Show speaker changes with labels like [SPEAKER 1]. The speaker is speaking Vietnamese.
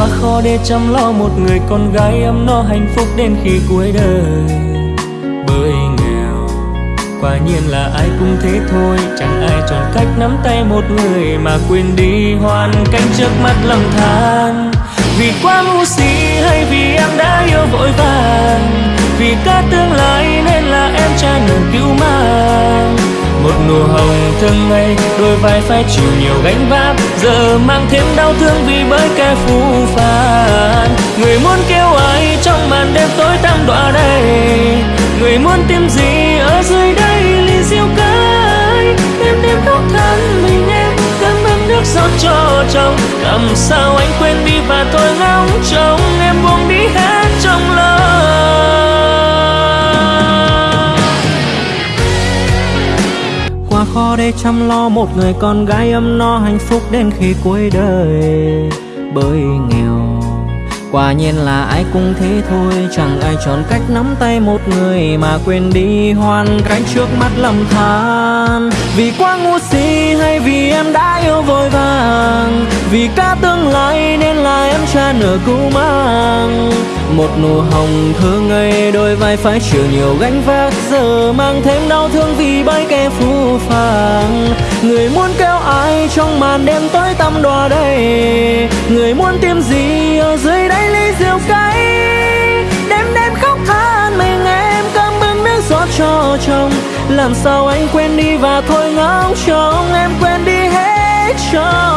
[SPEAKER 1] quá khó để chăm lo một người con gái ấm no hạnh phúc đến khi cuối đời. Bởi nghèo, quả nhiên là ai cũng thế thôi, chẳng ai chọn cách nắm tay một người mà quên đi hoàn cảnh trước mắt lầm than. Vì quá ngu si hay vì em đã yêu vội vàng, vì cả tương lai nên là em cha nở cứu mang thường ngày đôi vai phải chịu nhiều gánh vác. Giờ mang thêm đau thương vì bởi kẻ phũ phàng. Người muốn kêu ai trong màn đêm tối tăm đọa đây người muốn tìm gì ở dưới đây, ly siêu cái đêm đêm khóc than mình em cơm ấm nước rót cho chồng. Làm sao anh quên đi và tôi ngóng trông, em buông đi hết mà khó để chăm lo. Một người con gái ấm no hạnh phúc đến khi cuối đời. Bởi nghèo, quả nhiên là ai cũng thế thôi. Chẳng ai chọn cách nắm tay một người mà quên đi hoàn cảnh trước mắt lầm than. Vì quá ngu si hay vì em đã yêu vội vàng, vì cả tương lai cha nở cũ mang. Một nụ hồng thơ ngây đôi vai phải chịu nhiều gánh vác. Giờ mang thêm đau thương vì bấy kẻ phũ phàng. Người muốn kêu ai trong màn đêm tối tăm đọa đây người muốn tìm gì ở dưới đáy ly rượu cay? Đêm đêm khóc than mình em cơm bưng nước rót cho chồng. Làm sao anh quên đi và thôi ngóng trông em quên đi hết trong